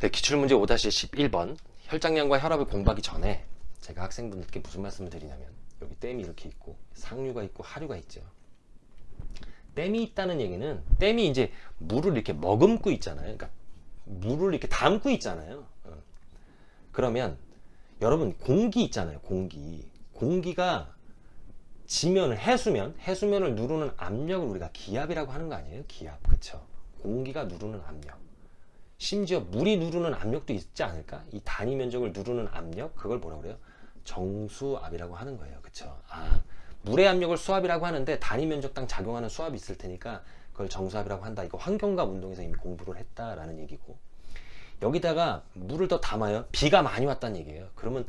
네, 기출문제 5-11번. 혈장량과 혈압을 공부하기 전에 제가 학생분들께 무슨 말씀을 드리냐면 여기 댐이 이렇게 있고 상류가 있고 하류가 있죠. 댐이 있다는 얘기는 댐이 이제 물을 이렇게 머금고 있잖아요. 그러니까 물을 이렇게 담고 있잖아요. 어. 그러면 여러분 공기 있잖아요 공기. 공기가 지면을 해수면 해수면을 누르는 압력을 우리가 기압이라고 하는 거 아니에요? 기압. 그쵸? 공기가 누르는 압력 심지어 물이 누르는 압력도 있지 않을까? 이 단위 면적을 누르는 압력 그걸 뭐라 그래요? 정수압이라고 하는 거예요. 그쵸? 아, 물의 압력을 수압이라고 하는데 단위 면적당 작용하는 수압이 있을 테니까 그걸 정수압이라고 한다. 이거 환경과 운동에서 이미 공부를 했다라는 얘기고 여기다가 물을 더 담아요. 비가 많이 왔다는 얘기예요. 그러면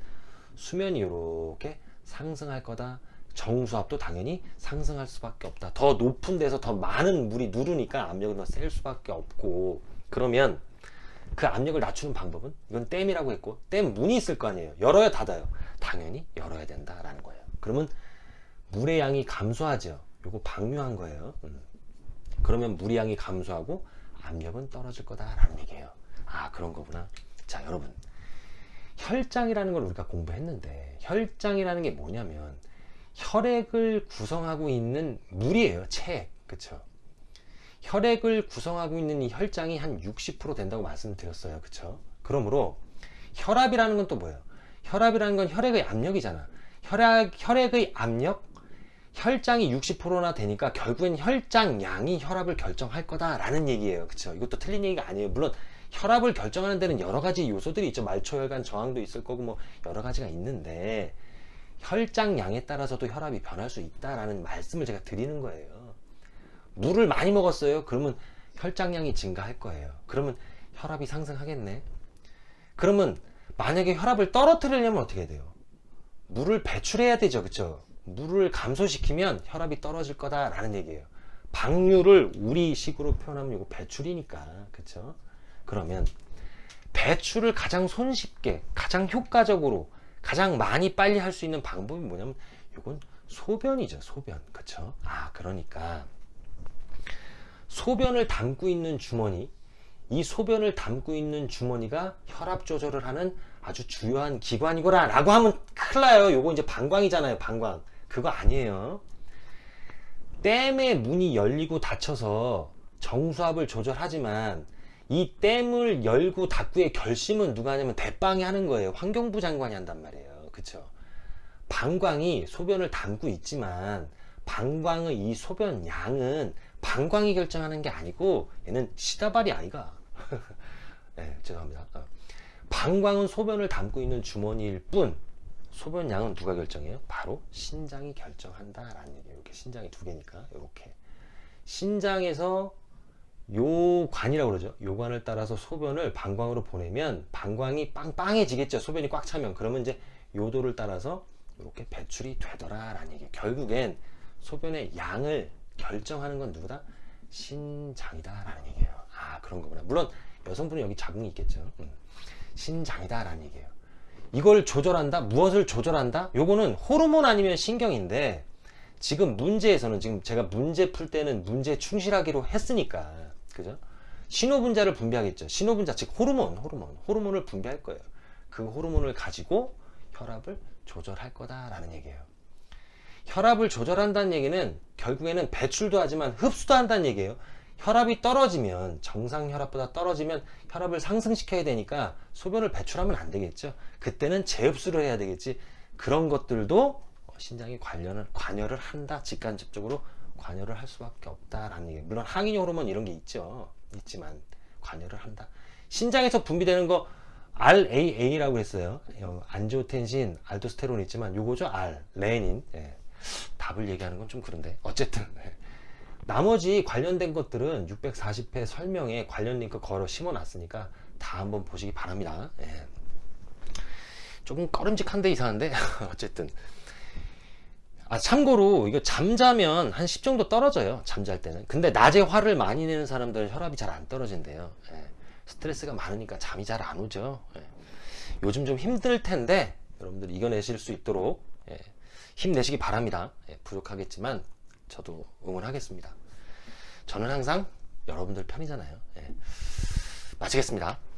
수면이 이렇게 상승할 거다. 정수압도 당연히 상승할 수밖에 없다. 더 높은 데서 더 많은 물이 누르니까 압력이 더셀 수밖에 없고 그러면 그 압력을 낮추는 방법은 이건 댐이라고 했고 댐 문이 있을 거 아니에요. 열어야 닫아요. 당연히 열어야 된다라는 거예요. 그러면 물의 양이 감소하죠. 요거 방류한 거예요. 음. 그러면 물의 양이 감소하고 압력은 떨어질 거다라는 얘기예요. 아 그런 거구나. 자 여러분. 혈장이라는 걸 우리가 공부했는데 혈장이라는 게 뭐냐면 혈액을 구성하고 있는 물이에요. 체액 그쵸 혈액을 구성하고 있는 이 혈장이 한 60% 된다고 말씀드렸어요. 그쵸? 그러므로 혈압이라는 건 또 뭐예요? 혈압이라는 건 혈액의 압력이잖아. 혈액, 혈액의 압력? 혈장이 60%나 되니까 결국엔 혈장량이 혈압을 결정할 거다 라는 얘기예요. 그쵸? 이것도 틀린 얘기가 아니에요. 물론 혈압을 결정하는 데는 여러 가지 요소들이 있죠. 말초혈관 저항도 있을 거고 뭐 여러 가지가 있는데 혈장량에 따라서도 혈압이 변할 수 있다라는 말씀을 제가 드리는 거예요 물을 많이 먹었어요. 그러면 혈장량이 증가할 거예요. 그러면 혈압이 상승하겠네. 그러면 만약에 혈압을 떨어뜨리려면 어떻게 해야 돼요? 물을 배출해야 되죠. 그쵸? 물을 감소시키면 혈압이 떨어질 거다 라는 얘기예요. 방류를 우리식으로 표현하면 이거 배출이니까. 그쵸? 그러면 배출을 가장 손쉽게 가장 효과적으로 가장 많이 빨리 할 수 있는 방법이 뭐냐면 이건 소변이죠 소변. 그쵸? 아 그러니까 소변을 담고 있는 주머니 이 소변을 담고 있는 주머니가 혈압 조절을 하는 아주 주요한 기관이구나 라고 하면 큰일 나요. 요거 이제 방광이잖아요 방광. 그거 아니에요. 댐의 문이 열리고 닫혀서 정수압을 조절하지만 이 댐을 열고 닫고의 결심은 누가 하냐면 대빵이 하는 거예요. 환경부 장관이 한단 말이에요. 그쵸? 방광이 소변을 담고 있지만 방광의 이 소변 양은 방광이 결정하는 게 아니고 얘는 시다발이 아이가. 네, 죄송합니다. 어. 방광은 소변을 담고 있는 주머니일 뿐 소변 양은 누가 결정해요? 바로 신장이 결정한다 라는 얘기예요. 이렇게 신장이 두 개니까 이렇게. 신장에서 요 관이라고 그러죠. 요 관을 따라서 소변을 방광으로 보내면 방광이 빵빵해지겠죠. 소변이 꽉 차면. 그러면 이제 요도를 따라서 이렇게 배출이 되더라 라는 얘기예요. 결국엔 소변의 양을 결정하는 건 누구다? 신장이다 라는 얘기예요 아 그런 거구나 물론 여성분은 여기 자궁이 있겠죠 음. 신장이다 라는 얘기예요 이걸 조절한다? 무엇을 조절한다? 요거는 호르몬 아니면 신경인데 지금 문제에서는 지금 제가 문제 풀 때는 문제에 충실하기로 했으니까 그죠? 신호분자를 분비하겠죠 신호분자 즉 호르몬 호르몬 호르몬을 분비할 거예요 그 호르몬을 가지고 혈압을 조절할 거다 라는 얘기예요 혈압을 조절한다는 얘기는 결국에는 배출도 하지만 흡수도 한다는 얘기예요. 혈압이 떨어지면 정상 혈압보다 떨어지면 혈압을 상승시켜야 되니까 소변을 배출하면 안 되겠죠. 그때는 재흡수를 해야 되겠지. 그런 것들도 신장이 관련을 관여를 한다. 직간접적으로 관여를 할 수밖에 없다라는 얘기. 물론 항인 호르몬 이런 게 있죠. 있지만 관여를 한다. 신장에서 분비되는 거 RAA라고 했어요. 안지오텐신 알도스테론 있지만 요거죠 R 레닌. 예. 답을 얘기하는 건 좀 그런데 어쨌든 네. 나머지 관련된 것들은 640회 설명에 관련 링크 걸어 심어 놨으니까 다 한번 보시기 바랍니다 예. 조금 꺼름직한데 이상한데 어쨌든 아 참고로 이거 잠자면 한 10 정도 떨어져요 잠잘 때는 근데 낮에 화를 많이 내는 사람들은 혈압이 잘 안 떨어진대요 예. 스트레스가 많으니까 잠이 잘 안 오죠 예. 요즘 좀 힘들 텐데 여러분들 이겨내실 수 있도록 예. 힘내시기 바랍니다. 예, 부족하겠지만 저도 응원하겠습니다. 저는 항상 여러분들 편이잖아요. 예, 마치겠습니다